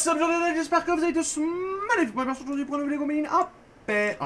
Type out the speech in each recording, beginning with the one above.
What's up, aujourd'hui, j'espère que vous allez tous magnifiques. Merci aujourd'hui pour vidéo combine en paix.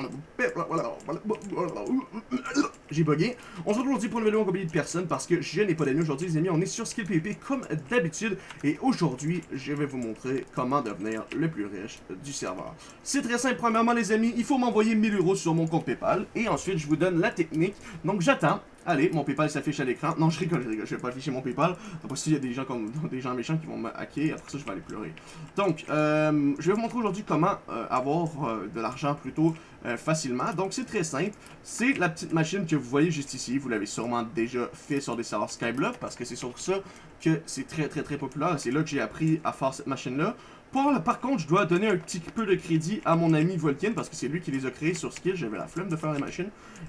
J'ai bugué. On se retrouve aujourd'hui pour une vidéo en compagnie de personne parce que je n'ai pas d'amis aujourd'hui, les amis. On est sur Skill PvP comme d'habitude. Et aujourd'hui, je vais vous montrer comment devenir le plus riche du serveur. C'est très simple. Premièrement, les amis, il faut m'envoyer 1000 euros sur mon compte PayPal. Et ensuite, je vous donne la technique. Donc, j'attends. Allez, mon Paypal s'affiche à l'écran. Non, je rigole, je rigole, je vais pas afficher mon Paypal. Après, s'il y a des gens comme des gens méchants qui vont me hacker, après ça, je vais aller pleurer. Donc, euh, je vais vous montrer aujourd'hui comment euh, avoir euh, de l'argent plutôt facilement. Donc, c'est très simple. C'est la petite machine que vous voyez juste ici. Vous l'avez sûrement déjà fait sur des serveurs Skyblock parce que c'est sur ça que c'est très, très, très populaire. C'est là que j'ai appris à faire cette machine-là. Par, contre, je dois donner un petit peu de crédit à mon ami Volkin parce que c'est lui qui les a créés sur Skill. J'avais la flemme de faire la machine.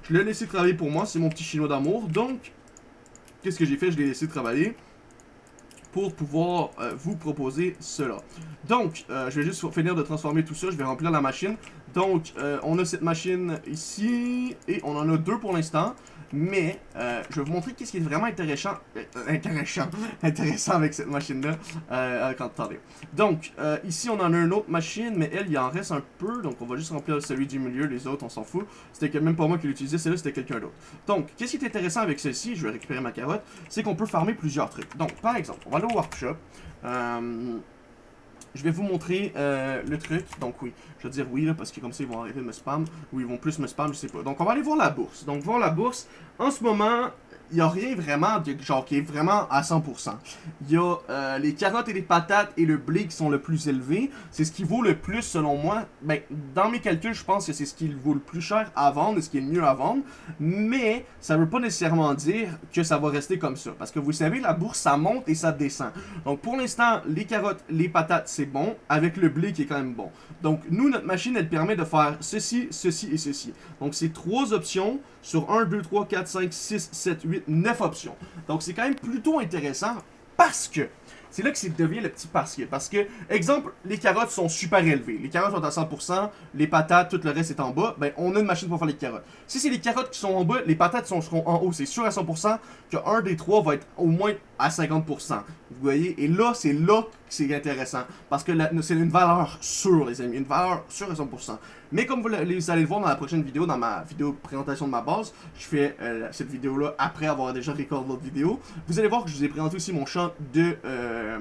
Je l'ai laissé travailler pour moi. C'est mon petit chinois d'amour. Donc, qu'est-ce que j'ai fait? Je l'ai laissé travailler pour pouvoir euh, vous proposer cela. Donc, euh, je vais juste finir de transformer tout ça. Je vais remplir la machine. Donc, euh, on a cette machine ici et on en a deux pour l'instant. Mais, euh, je vais vous montrer qu'est-ce qui est vraiment intéressant, euh, intéressant, intéressant avec cette machine-là. Euh, quand. Donc, ici, on en a une autre machine, mais elle, il en reste un peu. Donc, on va juste remplir celui du milieu. Les autres, on s'en fout. C'était même pas moi qui l'utilisais. Celle-là, c'était quelqu'un d'autre. Donc, qu'est-ce qui est intéressant avec celle-ci, je vais récupérer ma carotte, c'est qu'on peut farmer plusieurs trucs. Donc, par exemple, on va aller au workshop. Je vais vous montrer euh, le truc. Donc oui, je vais dire oui, là, parce que comme ça, ils vont arrêter de me spam. Ou ils vont plus me spam, je sais pas. Donc on va aller voir la bourse. Donc voir la bourse. En ce moment, il n'y a rien vraiment de, genre qui est vraiment à 100%. Il y a euh, les carottes et les patates et le blé qui sont le plus élevés. C'est ce qui vaut le plus selon moi. Ben, dans mes calculs, je pense que c'est ce qui vaut le plus cher à vendre et ce qui est le mieux à vendre. Mais ça veut pas nécessairement dire que ça va rester comme ça. Parce que vous savez, la bourse, ça monte et ça descend. Donc pour l'instant, les carottes, les patates, c'est bon. Avec le blé qui est quand même bon. Donc nous, notre machine, elle permet de faire ceci, ceci et ceci. Donc c'est trois options sur 1, 2, 3, 4, 5, 6, 7, 8, 9 options. Donc c'est quand même plutôt intéressant parce que c'est là que c'est devient le petit parce que. Parce que, exemple, les carottes sont super élevées. Les carottes sont à 100%, les patates, tout le reste est en bas. Ben, on a une machine pour faire les carottes. Si c'est les carottes qui sont en bas, les patates sont, seront en haut. C'est sûr à 100% qu'un des trois va être au moins à 50%. Vous voyez? Et là, c'est là que c'est intéressant. Parce que c'est une valeur sûre, les amis. Une valeur sûre à 100%. Mais comme vous, allez le voir dans la prochaine vidéo, dans ma vidéo présentation de ma base, je fais euh, cette vidéo-là après avoir déjà recordé l'autre vidéo. Vous allez voir que je vous ai présenté aussi mon champ de... Euh,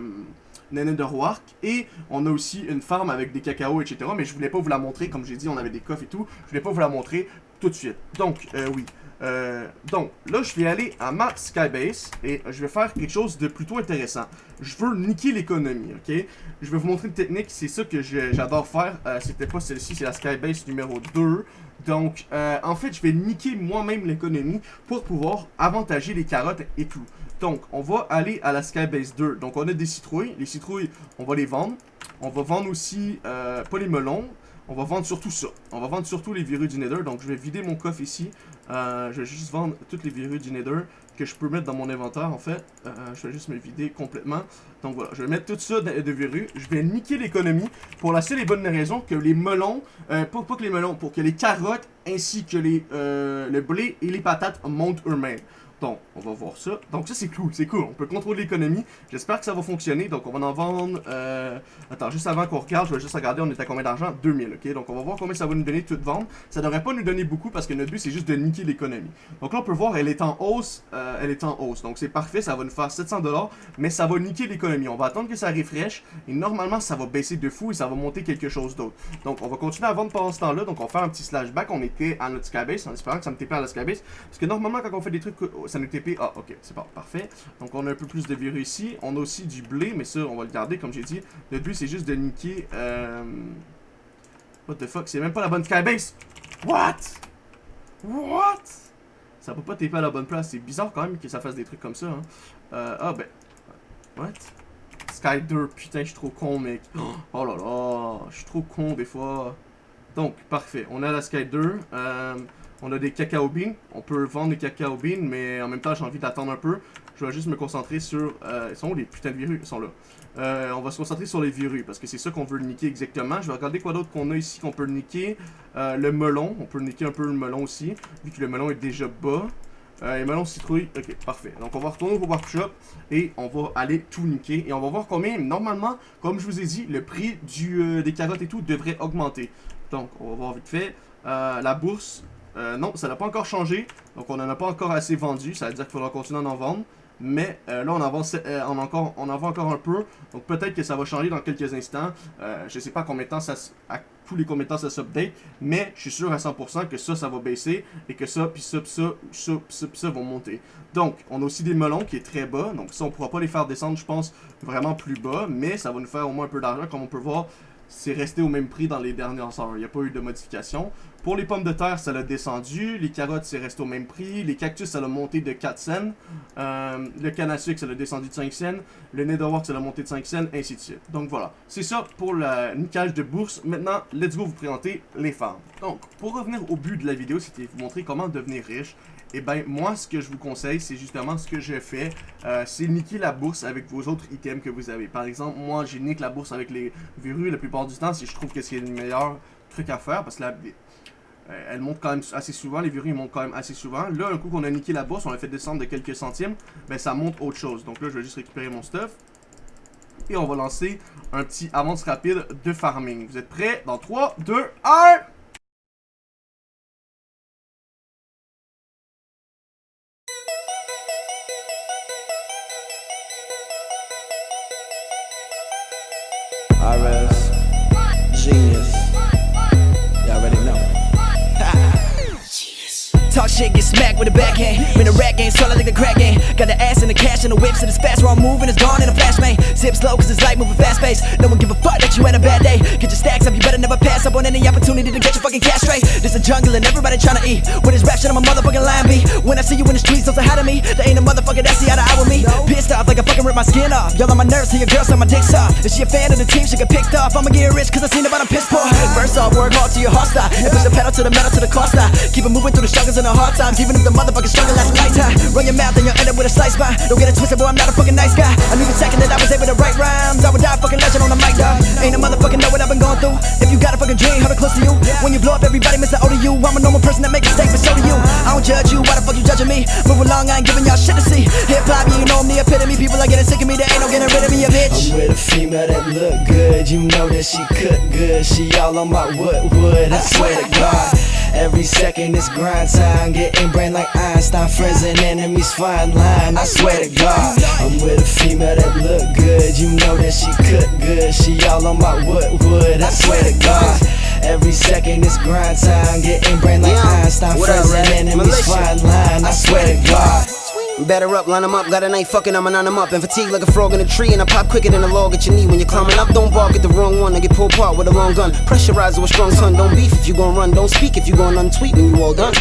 de Roark. Et on a aussi une farm avec des cacao, etc. Mais je voulais pas vous la montrer, comme j'ai dit, on avait des coffres et tout. Je voulais pas vous la montrer tout de suite. Donc, euh, oui. Euh, donc, là, je vais aller à ma Skybase et je vais faire quelque chose de plutôt intéressant. Je veux niquer l'économie, ok? Je vais vous montrer une technique, c'est ça que j'adore faire. Euh, C'était pas celle-ci, c'est la Skybase numéro 2. Donc, euh, en fait, je vais niquer moi-même l'économie pour pouvoir avantager les carottes et tout. Donc, on va aller à la Skybase 2. Donc, on a des citrouilles. Les citrouilles, on va les vendre. On va vendre aussi, pas les melons, on va vendre surtout ça. On va vendre surtout les virus du Nether. Donc, je vais vider mon coffre ici. Euh, je vais juste vendre toutes les virus du Nether que je peux mettre dans mon inventaire, en fait. Euh, je vais juste me vider complètement. Donc, voilà. Je vais mettre tout ça de, de virus. Je vais niquer l'économie pour la seule et bonne raison que les melons... Euh, pas, pas que les melons, pour que les carottes ainsi que les, euh, le blé et les patates montent eux-mêmes. Donc, on va voir ça. Donc ça, c'est cool, c'est cool. On peut contrôler l'économie. J'espère que ça va fonctionner. Donc, on va en vendre... Euh... Attends, juste avant qu'on regarde, je vais juste regarder, on est à combien d'argent? 2000, ok? Donc, on va voir combien ça va nous donner toute vente. Ça devrait pas nous donner beaucoup parce que notre but, c'est juste de niquer l'économie. Donc là, on peut voir, elle est en hausse. Euh, elle est en hausse. Donc, c'est parfait. Ça va nous faire 700$. Mais ça va niquer l'économie. On va attendre que ça refresh. Et normalement, ça va baisser de fou et ça va monter quelque chose d'autre. Donc, on va continuer à vendre pendant ce temps-là. Donc, on va faire un petit slashback. On était à notre skybase en espérant que ça me TP à la skybase. Parce que normalement, quand on fait des trucs ça nous TP. Ah, ok, c'est pas parfait. Donc, on a un peu plus de virus ici. On a aussi du blé, mais ça, on va le garder, comme j'ai dit. Le but, c'est juste de niquer... Euh... What the fuck? C'est même pas la bonne skybase! What? What? Ça peut pas TP à la bonne place. C'est bizarre quand même que ça fasse des trucs comme ça. Hein. Euh, ah, ben... What? Sky 2, putain, je suis trop con, mec. Oh là là, je suis trop con des fois. Donc, parfait. On a la Sky 2. Euh... On a des cacao beans. On peut vendre des cacao beans, mais en même temps, j'ai envie d'attendre un peu. Je vais juste me concentrer sur... Euh, ils sont où les putains de virus? Ils sont là. Euh, on va se concentrer sur les virus, parce que c'est ça qu'on veut niquer exactement. Je vais regarder quoi d'autre qu'on a ici qu'on peut niquer. Euh, le melon. On peut niquer un peu le melon aussi, vu que le melon est déjà bas. Euh, et melon citrouille, ok, parfait. Donc on va retourner au workshop et on va aller tout niquer. Et on va voir combien, normalement, comme je vous ai dit, le prix des carottes et tout devrait augmenter. Donc on va voir vite fait. La bourse, euh, non, ça n'a pas encore changé. Donc on n'en a pas encore assez vendu. Ça veut dire qu'il faudra continuer à en vendre. Mais euh, là, on en, vend, euh, on, encore, encore un peu. Donc peut-être que ça va changer dans quelques instants. Euh, je sais pas combien de temps ça à tous les combien de temps ça s'update. Mais je suis sûr à 100% que ça, ça va baisser. Et que ça, puis ça, puis ça, ça, ça, ça vont monter. Donc, on a aussi des melons qui est très bas. Donc ça, on pourra pas les faire descendre, je pense, vraiment plus bas. Mais ça va nous faire au moins un peu d'argent. Comme on peut voir, c'est resté au même prix dans les dernières heures. Il n'y a pas eu de modification. Pour les pommes de terre, ça l'a descendu. Les carottes, c'est resté au même prix. Les cactus, ça l'a monté de 4 cents. Euh, le canne à sucre, ça l'a descendu de 5 cents. Le netherwork, ça l'a monté de 5 cents, ainsi de suite. Donc voilà, c'est ça pour le niquage de bourse. Maintenant, let's go vous présenter les femmes. Donc, pour revenir au but de la vidéo, c'était vous montrer comment devenir riche. Et eh ben moi, ce que je vous conseille, c'est justement ce que je fais. Euh, c'est niquer la bourse avec vos autres items que vous avez. Par exemple, moi, j'ai nique la bourse avec les verrues la plupart du temps si je trouve que c'est le meilleur truc à faire. Parce que là, euh, elle monte quand même assez souvent, les verrues montent quand même assez souvent. Là, un coup qu'on a niqué la bourse, on l'a fait descendre de quelques centimes, ben ça monte autre chose. Donc là, je vais juste récupérer mon stuff. Et on va lancer un petit avance rapide de farming. Vous êtes prêts? Dans 3, 2, 1... Talk shit, get smacked with a backhand. In the rat game, solid like the crack game. Got the ass and the cash and the whip, so it's fast where I'm moving, it's gone in a flash, man. Zip slow, cause it's light, moving fast pace. No one give a fuck that you had a bad day. Get your stacks up, you better never pass up on any opportunity to get your fucking cash straight. This a jungle and everybody tryna eat. With this rap shit, I'm a motherfucking lion bee. When I see you in the streets, don't say hi to me. There ain't a motherfucker that see eye to eye with me. Pissed off like I fucking rip my skin off. Y'all on my nerves, see your girl, so my dick's off. Is she a fan of the team? She get picked off. I'ma get rich, cause I seen about a piss poor. First off, work hard to your heart style. And push the pedal to the metal to the style. Keep it moving through the struggles and the hard times. Even if the motherfucking struggle lasts a lifetime. Run your mouth and you'll end up with a slice spine. Don't get it twisted, boy, I'm not a fucking nice guy. I knew the second that I was able to write rhymes. I would die fucking legend on the mic, dog. Ain't a motherfucking know what I've been going through. If you got a fucking dream, hold it close to you. When you blow up, everybody miss the O you. I'm a normal person that make mistakes, but so do you. I don't judge you, why the fuck you judging me? Move along, I ain't giving y'all shit to see. Hip hop, you know I'm the epitome. People are getting sick of me, they ain't no getting rid of me, a bitch. I'm with a female that look good, you know that she cook good. She all on my wood wood, I swear to God. Every second is grind time, getting brain like Einstein. Friends and enemies fine line, I swear to God. I'm with a female that look good, you know that she cook good. She all on my wood wood, I swear to God. Every second is grind time, getting brain like Einstein. Friends and enemies fine line, I swear to God. Batter up, line line 'em up, got a ain't fucking, I'ma line 'em up. And fatigue like a frog in a tree, and I pop quicker than a log at your knee when you're climbing up. Don't bark at the wrong one, I get pulled apart with a long gun. Pressurize with strong son, don't beef if you gon' run, don't speak if you gon' untweet when you all done.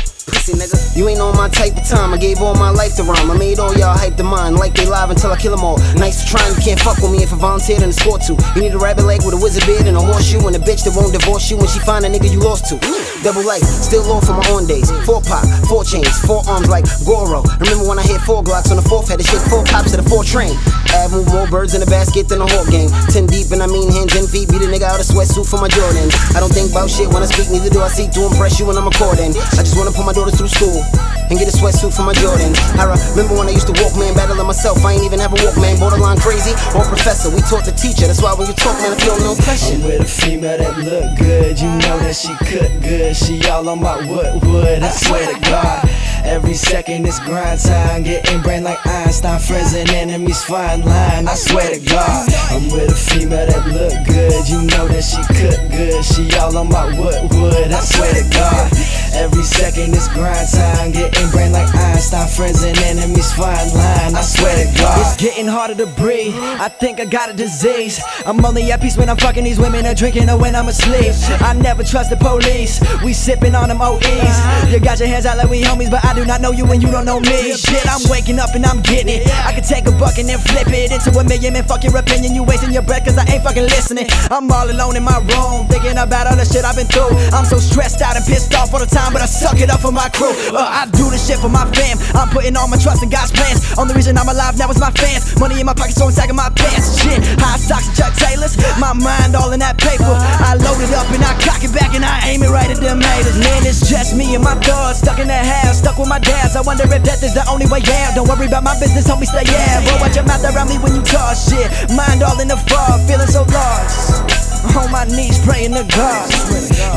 Pussy nigga, you ain't on my type of time. I gave all my life to rhyme. I made all y'all hype to mine, like they live until I kill 'em all. Nice trying, you can't fuck with me if I volunteered and escort to. You need a rabbit leg with a wizard beard and a horseshoe, and a bitch that won't divorce you when she find a nigga you lost to. Double life, still low for my own days. Four pop, four chains, four arms like Goro. Remember when I hit four Glocks on the fourth head, to shit four cops to the four train. Add more birds in the basket than a hawk game. Ten deep and I mean hands and feet. Beat a nigga out of sweatsuit for my Jordan. I don't think about shit when I speak, neither do I seek to impress you when I'm recording. I just wanna put my daughters through school and get a sweatsuit for my Jordans. I remember when I used to walk, man, battling myself. I ain't even have a walk, man. Borderline crazy or professor. We taught the teacher. That's why when you talk, man, I feel no pressure. I'm with a female that look good, you know that she cook good. She all on my wood wood, I swear to God. Every second it's grind time, getting brain like Einstein. Friends and enemies fine line, I swear to God. I'm with a female that look good, you know that she cook good. She all on my wood wood, I swear to God. Every second is grind time, getting brain like Einstein. Friends and enemies fine line, I swear to God. It's getting harder to breathe. I think I got a disease. I'm only at peace when I'm fucking these women or drinking or when I'm asleep. I never trust the police. We sipping on them OEs. You got your hands out like we homies, but I do not know you and you don't know me. Shit, I'm waking up and I'm getting it. I can take a buck and then flip it into a million and fuck your opinion. You wasting your breath cause I ain't fucking listening. I'm all alone in my room, thinking about all the shit I've been through. I'm so stressed out and pissed off all the time, but I suck it up for my crew. Uh, I do this shit for my fam. I'm putting all my trust in God's plans. Only reason I'm alive now is my fans. Money in my pocket, so I'm of my pants. Shit, high socks and Chuck Taylors. My mind all in that paper. I load it up and I cock it back and I aim it right at them haters. Man, it's just me and my thugs stuck in that house, stuck with my dads. I wonder if death is the only way out. Don't worry about my business, homie, stay yeah. Bro, watch your mouth around me when you talk shit. Mind all in the fog, feeling so lost. On my knees praying to God.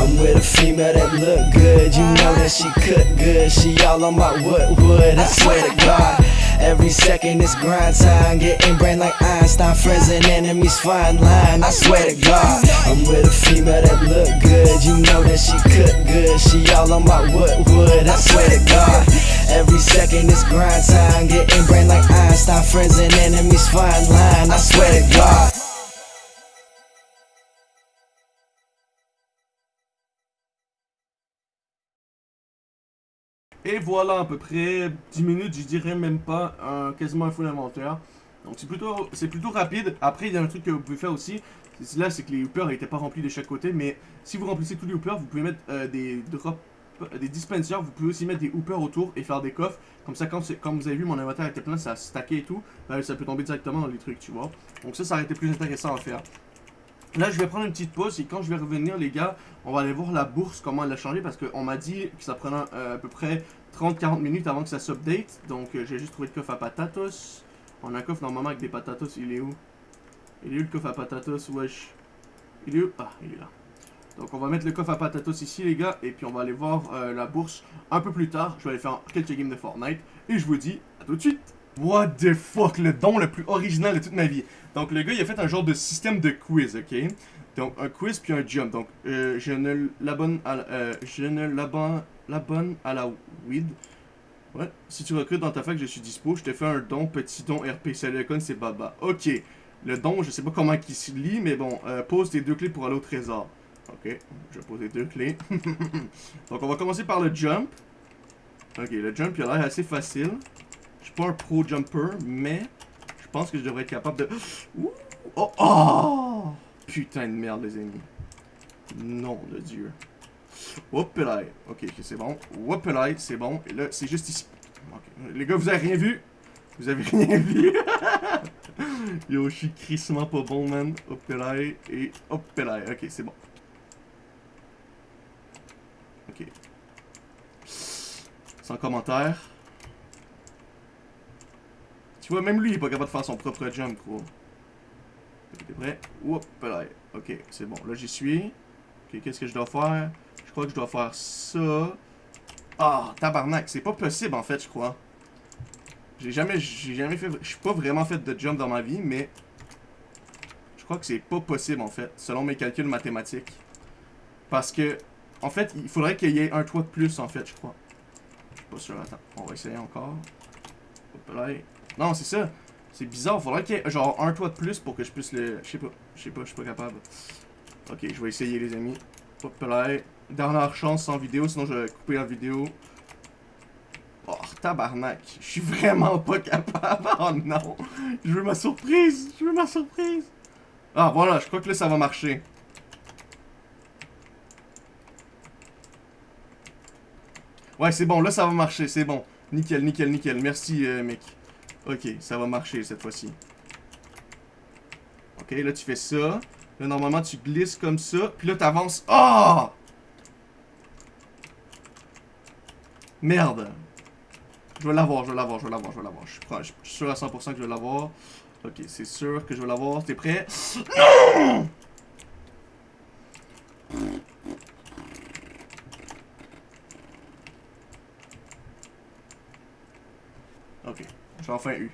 I'm with a female that look good. You know that she cook good. She all on my wood wood. I swear to God. Every second is grind time. Getting brain like Einstein. Friends and enemies fine line. I swear to God. I'm with a female that look good. You know that she cook good. She all on my wood wood. I swear to God. Every second is grind time. Getting brain like Einstein. Friends and enemies fine line. I swear to God. Et voilà à peu près 10 minutes, je dirais même pas, quasiment un full inventaire. Donc c'est plutôt, plutôt rapide. Après, il y a un truc que vous pouvez faire aussi. Là, c'est que les hoopers n'étaient pas remplis de chaque côté. Mais si vous remplissez tous les hoopers, vous pouvez mettre euh, des drops, des dispensers. Vous pouvez aussi mettre des hoopers autour et faire des coffres. Comme ça, quand comme vous avez vu, mon inventaire était plein, ça a stacké et tout. Ben, ça peut tomber directement dans les trucs, tu vois. Donc ça, ça aurait été plus intéressant à faire. Là, je vais prendre une petite pause et quand je vais revenir, les gars, on va aller voir la bourse, comment elle a changé. Parce qu'on m'a dit que ça prenait euh, à peu près 30-40 minutes avant que ça s'update. Donc, euh, j'ai juste trouvé le coffre à patatos. On a un coffre normalement avec des patatos. Il est où? Il est où le coffre à patatos? Wesh. Il est où? Ah, il est là. Donc, on va mettre le coffre à patatos ici, les gars. Et puis, on va aller voir euh, la bourse un peu plus tard. Je vais aller faire quelques games de Fortnite. Et je vous dis à tout de suite. What the fuck, le don le plus original de toute ma vie. Donc, le gars, il a fait un genre de système de quiz, ok? Donc, un quiz puis un jump. Donc, euh, je ne l'abonne à, la- euh, à la weed. Ouais. Si tu recrutes dans ta fac, je suis dispo. Je te fais un don, petit don RP. Salut, con, c'est Baba. Ok. Le don, je sais pas comment il se lit, mais bon. euh, pose tes deux clés pour aller au trésor. Ok. Je vais poser deux clés. Donc, on va commencer par le jump. Ok, le jump, il a l'air assez facile. Je suis pas un pro jumper, mais je pense que je devrais être capable de... Oh! oh! Putain de merde, les amis. Nom de Dieu. Hop là. Ok, c'est bon. Hop là, c'est bon. Et là, c'est juste ici. Les gars, vous avez rien vu? Vous avez rien vu? Yo, je suis crissement pas bon, man. Hop là. Et hop là. Ok, c'est bon. Ok. Sans commentaire. Tu vois, même lui, il est pas capable de faire son propre jump, gros. T'es prêt? Hop là. Ok, c'est bon. Là, j'y suis. Ok, qu'est-ce que je dois faire? Je crois que je dois faire ça. Ah, tabarnak, c'est pas possible en fait, je crois. J'ai jamais, jamais fait, je suis pas vraiment fait de jump dans ma vie, mais je crois que c'est pas possible en fait, selon mes calculs mathématiques. Parce que, en fait, il faudrait qu'il y ait un toit de plus en fait, je crois. Je suis pas sûr, attends, on va essayer encore. Hop là. Non, c'est ça. C'est bizarre, faudrait qu'il y ait genre un toit de plus pour que je puisse le... Je sais pas, je sais pas, je suis pas capable. Ok, je vais essayer les amis. Hop là. Dernière chance sans vidéo, sinon je vais couper la vidéo. Oh, tabarnak. Je suis vraiment pas capable. Oh non. Je veux ma surprise. Je veux ma surprise. Ah, voilà, je crois que là, ça va marcher. Ouais, c'est bon. Là, ça va marcher. C'est bon. Nickel, nickel, nickel. Merci, euh, mec. Ok, ça va marcher cette fois-ci. Ok, là, tu fais ça. Là, normalement, tu glisses comme ça. Puis là, t'avances. Ah! Merde. Je vais l'avoir, je vais l'avoir, je vais l'avoir, je vais l'avoir. Je prêt- je suis sûr à 100% que je vais l'avoir. Ok, c'est sûr que je vais l'avoir. T'es prêt? Non! Ok, j'ai enfin eu.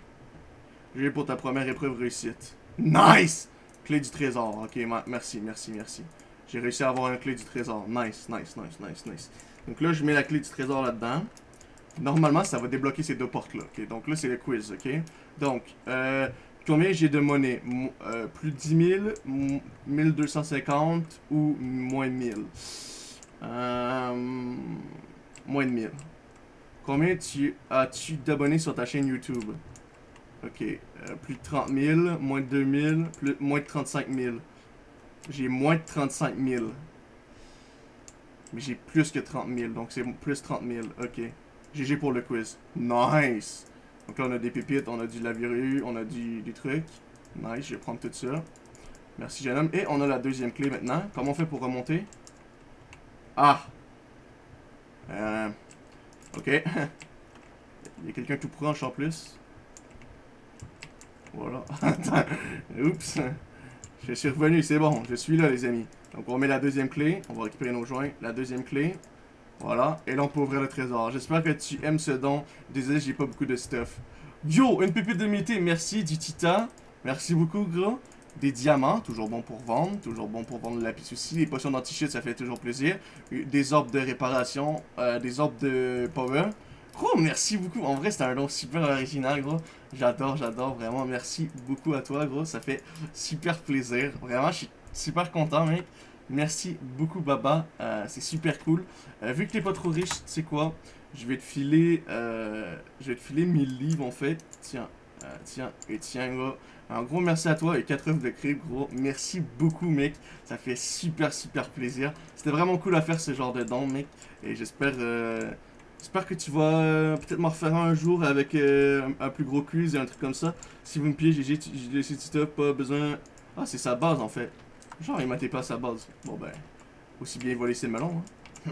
J'ai pour ta première épreuve réussite. Nice! Clé du trésor. Ok, merci, merci, merci. J'ai réussi à avoir une clé du trésor. Nice, nice, nice, nice, nice. Donc là, je mets la clé du trésor là-dedans. Normalement, ça va débloquer ces deux portes-là. ok? Donc là, c'est le quiz, ok? Donc, euh, combien j'ai de monnaie? Mo- euh, plus de 10 000, m- 1250 ou moins de 1000? Euh, moins de 1000. Combien tu as-tu d'abonnés sur ta chaîne YouTube? Ok, euh, plus de 30 000, moins de 2 000, plus, moins de 35 000. J'ai moins de 35 000. Mais j'ai plus que 30 000, donc c'est plus 30 000. Ok. GG pour le quiz. Nice! Donc là, on a des pépites, on a du lavirue, on a du, des trucs. Nice, je vais prendre tout ça. Merci, jeune homme. Et on a la deuxième clé maintenant. Comment on fait pour remonter? Ah! Euh... Ok. Il y a quelqu'un tout proche en plus. Voilà. Oups. Je suis revenu, c'est bon. Je suis là, les amis. Donc, on met la deuxième clé. On va récupérer nos joints. La deuxième clé. Voilà. Et là, on peut ouvrir le trésor. J'espère que tu aimes ce don. Désolé, j'ai pas beaucoup de stuff. Yo, une pépite de mété. Merci du titan. Merci beaucoup, gros. Des diamants, toujours bon pour vendre. Toujours bon pour vendre le lapis aussi. Les potions d'anti ça fait toujours plaisir. Des orbes de réparation. Euh, des orbes de power. Gros, merci beaucoup. En vrai, c'était un don super original, gros. J'adore, j'adore. Vraiment, merci beaucoup à toi, gros. Ça fait super plaisir. Vraiment, je suis super content, mec. Merci beaucoup, Baba. Euh, c'est super cool. Euh, vu que t'es pas trop riche, tu sais quoi? Je vais te filer... Je vais te filer 1000 livres, en fait. Tiens. tiens. Et tiens, gros. Un gros merci à toi et 4 œufs de crib, gros. Merci beaucoup, mec. Ça fait super, super plaisir. C'était vraiment cool à faire ce genre de don, mec. Et j'espère... J'espère que tu vas euh, peut-être m'en refaire un jour avec euh, un, plus gros quiz et un truc comme ça. Si vous me pillez, j'ai laissé Tita, pas besoin... Ah, c'est sa base en fait. Genre, il m'a pas sa base. Bon ben, aussi bien voler ses melons. Hein.